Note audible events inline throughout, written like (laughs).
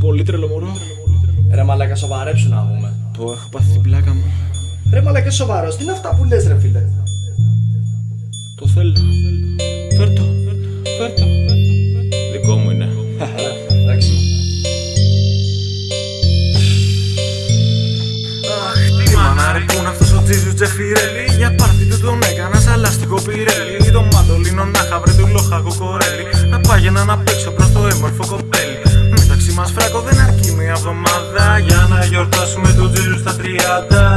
Πολύ τρελό μωρό. Ρε μαλάκα σοβαρέψου να πούμε. Πω, έχω πάθει την πλάκα μου. Ρε μαλάκα σοβαρός, τι είναι αυτά που λες ρε φίλε; Το θέλω. Φέρτο. Φέρτο. Δικό μου είναι. Εντάξει. Αχ, τι μάνα ρε που είναι αυτός ο Τζίζους Τζεφιρέλη Για πάρτι του τον έκανα σαν λαστικό πυρέλι Το μαντολίνο να χαβρε του λόχα κοκορέλι Να πάγαινα να παίξω προς το έμορφο κοπέλι εβδομάδα Για να γιορτάσουμε τον Τζίζου στα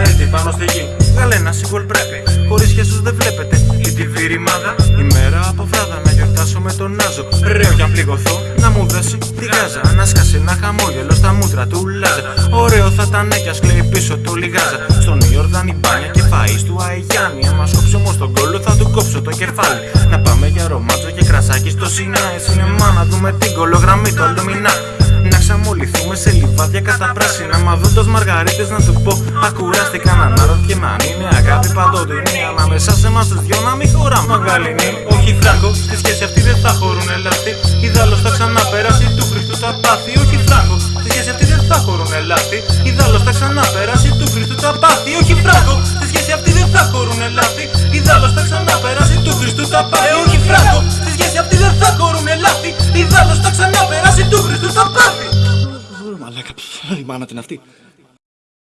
30 Έτσι πάνω στη γη, βγάλε ένα sequel πρέπει. Χωρίς χεσούς δεν βλέπετε. Ή τη βυρημάδα Ημέρα από βράδα να γιορτάσω με τον Νάζο Ρέω κι αν πληγωθώ. Να μου δώσει τη γάζα. Να σκάσει ένα χαμόγελο στα μούτρα του Λάζα. Ωραίο θα ήταν κι ας κλαίει πίσω του λιγάζα. Στον Ιορδάνη μπάνια και φαΐς του Αϊγιάννη Άμα σκόψω όμως τον κόλλο θα του κόψω το κεφάλι. Να πάμε για ρομάτζο και κρασάκι στο Σινάι Σινεμά να δούμε την κολογραμμή του Αλουμινά να ξαμολυθούμε σε λιβάδια κατά πράσινα. Μα δώντας μαργαρίτες να του πω Ακουράστηκα να αναρωτιέμαι αν είναι αγάπη παντοτινή. Ανάμεσα σε εμάς τους δυο να μην χωράμε Μαγαλινή, όχι φράγκο Στη σχέση αυτή δεν θα χωρούνε λάθη Ιδάλλως θα ξαναπεράσει του Χριστού τα πάθη. Όχι φράγκο, στη σχέση αυτή δεν θα χωρούνε λάθη Ιδάλλως θα ξαναπεράσει του Χριστού τα πάθη. Όχι φράγκο, στη σχέση αυτή δεν θα χωρούνε λάθη Μαλάκα, (laughs) η μάνα την αυτή.